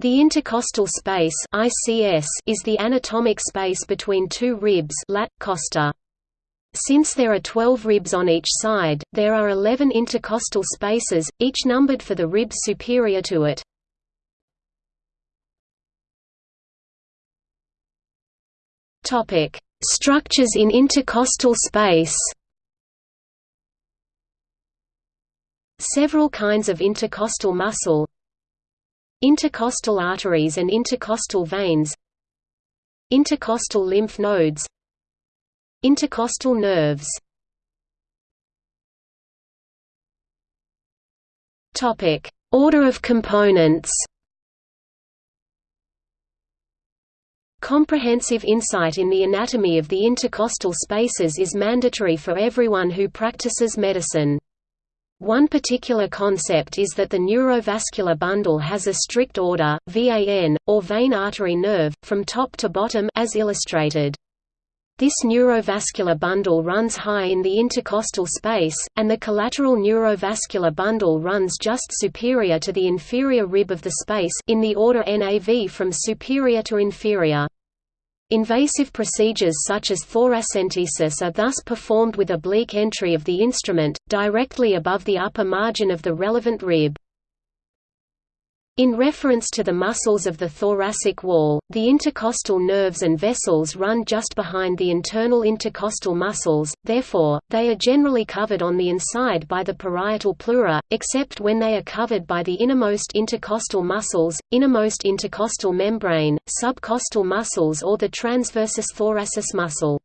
The intercostal space (ICS) is the anatomic space between two ribs lat costa. Since there are 12 ribs on each side, there are 11 intercostal spaces, each numbered for the ribs superior to it. Structures in intercostal space. Several kinds of intercostal muscle Intercostal arteries and intercostal veins Intercostal lymph nodes Intercostal nerves topic Order of components Comprehensive insight in the anatomy of the intercostal spaces is mandatory for everyone who practices medicine. One particular concept is that the neurovascular bundle has a strict order, VAN, or vein artery nerve, from top to bottom as illustrated. This neurovascular bundle runs high in the intercostal space, and the collateral neurovascular bundle runs just superior to the inferior rib of the space in the order NAV from superior to inferior. Invasive procedures such as thoracentesis are thus performed with oblique entry of the instrument, directly above the upper margin of the relevant rib. In reference to the muscles of the thoracic wall, the intercostal nerves and vessels run just behind the internal intercostal muscles, therefore, they are generally covered on the inside by the parietal pleura, except when they are covered by the innermost intercostal muscles, innermost intercostal membrane, subcostal muscles or the transversus thoracis muscle.